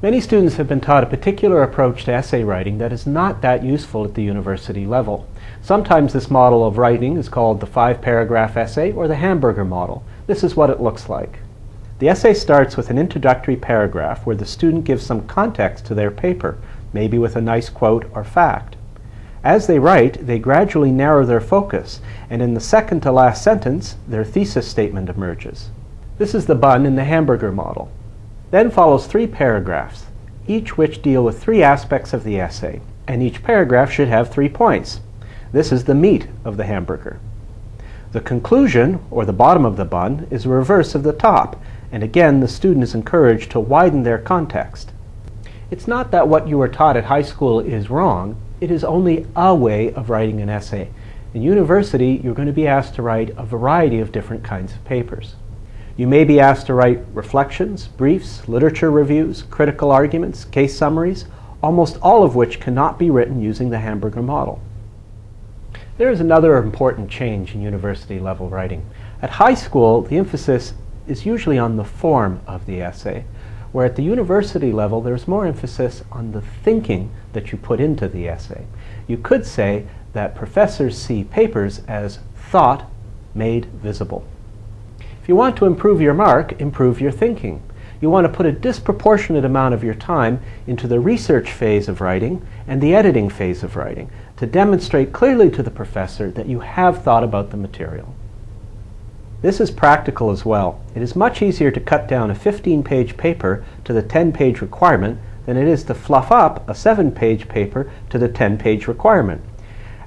Many students have been taught a particular approach to essay writing that is not that useful at the university level. Sometimes this model of writing is called the five-paragraph essay or the hamburger model. This is what it looks like. The essay starts with an introductory paragraph where the student gives some context to their paper, maybe with a nice quote or fact. As they write, they gradually narrow their focus, and in the second to last sentence, their thesis statement emerges. This is the bun in the hamburger model. Then follows three paragraphs, each which deal with three aspects of the essay, and each paragraph should have three points. This is the meat of the hamburger. The conclusion, or the bottom of the bun, is the reverse of the top, and again the student is encouraged to widen their context. It's not that what you were taught at high school is wrong, it is only a way of writing an essay. In university, you're going to be asked to write a variety of different kinds of papers. You may be asked to write reflections, briefs, literature reviews, critical arguments, case summaries, almost all of which cannot be written using the hamburger model. There is another important change in university level writing. At high school, the emphasis is usually on the form of the essay, where at the university level there's more emphasis on the thinking that you put into the essay. You could say that professors see papers as thought made visible. If you want to improve your mark, improve your thinking. You want to put a disproportionate amount of your time into the research phase of writing and the editing phase of writing to demonstrate clearly to the professor that you have thought about the material. This is practical as well. It is much easier to cut down a 15-page paper to the 10-page requirement than it is to fluff up a 7-page paper to the 10-page requirement.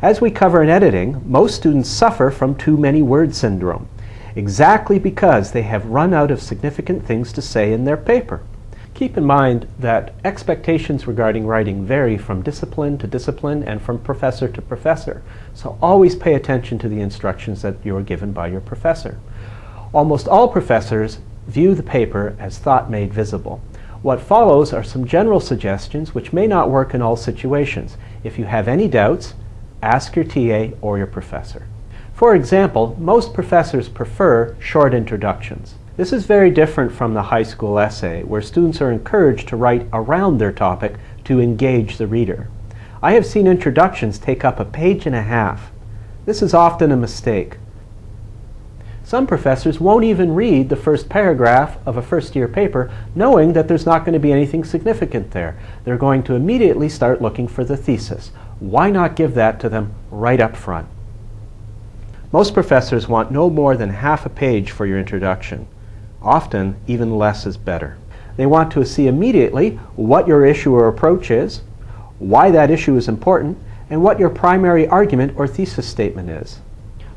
As we cover in editing, most students suffer from too many word syndrome exactly because they have run out of significant things to say in their paper. Keep in mind that expectations regarding writing vary from discipline to discipline and from professor to professor, so always pay attention to the instructions that you are given by your professor. Almost all professors view the paper as thought made visible. What follows are some general suggestions which may not work in all situations. If you have any doubts, ask your TA or your professor. For example, most professors prefer short introductions. This is very different from the high school essay, where students are encouraged to write around their topic to engage the reader. I have seen introductions take up a page and a half. This is often a mistake. Some professors won't even read the first paragraph of a first year paper knowing that there's not going to be anything significant there. They're going to immediately start looking for the thesis. Why not give that to them right up front? Most professors want no more than half a page for your introduction. Often, even less is better. They want to see immediately what your issue or approach is, why that issue is important, and what your primary argument or thesis statement is.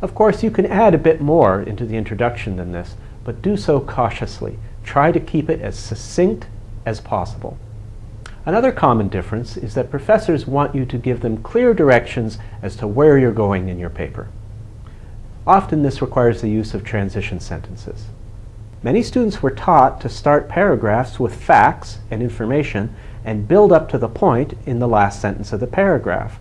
Of course, you can add a bit more into the introduction than this, but do so cautiously. Try to keep it as succinct as possible. Another common difference is that professors want you to give them clear directions as to where you're going in your paper. Often this requires the use of transition sentences. Many students were taught to start paragraphs with facts and information and build up to the point in the last sentence of the paragraph.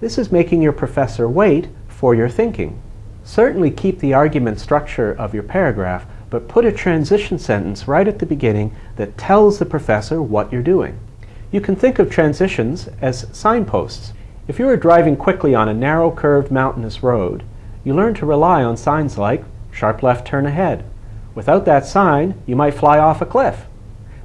This is making your professor wait for your thinking. Certainly keep the argument structure of your paragraph, but put a transition sentence right at the beginning that tells the professor what you're doing. You can think of transitions as signposts. If you are driving quickly on a narrow curved mountainous road, you learn to rely on signs like sharp left turn ahead. Without that sign, you might fly off a cliff.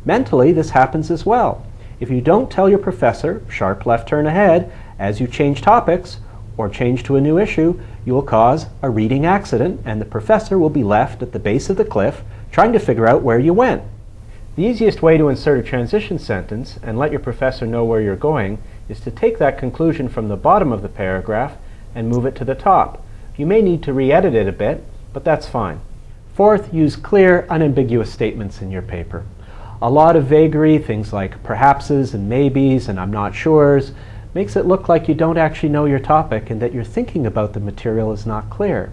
Mentally, this happens as well. If you don't tell your professor, sharp left turn ahead, as you change topics or change to a new issue, you will cause a reading accident and the professor will be left at the base of the cliff trying to figure out where you went. The easiest way to insert a transition sentence and let your professor know where you're going is to take that conclusion from the bottom of the paragraph and move it to the top. You may need to re-edit it a bit, but that's fine. Fourth, use clear, unambiguous statements in your paper. A lot of vagary, things like perhapses and maybes and I'm not sures, makes it look like you don't actually know your topic and that your thinking about the material is not clear.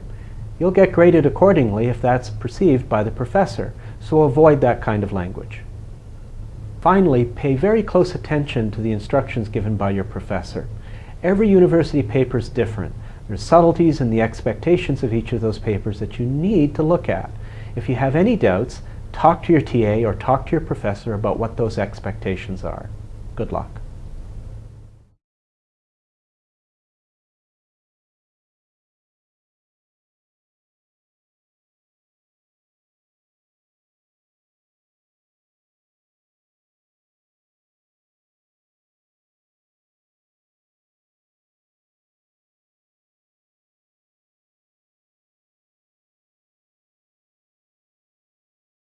You'll get graded accordingly if that's perceived by the professor, so avoid that kind of language. Finally, pay very close attention to the instructions given by your professor. Every university paper is different, there's subtleties in the expectations of each of those papers that you need to look at. If you have any doubts, talk to your TA or talk to your professor about what those expectations are. Good luck.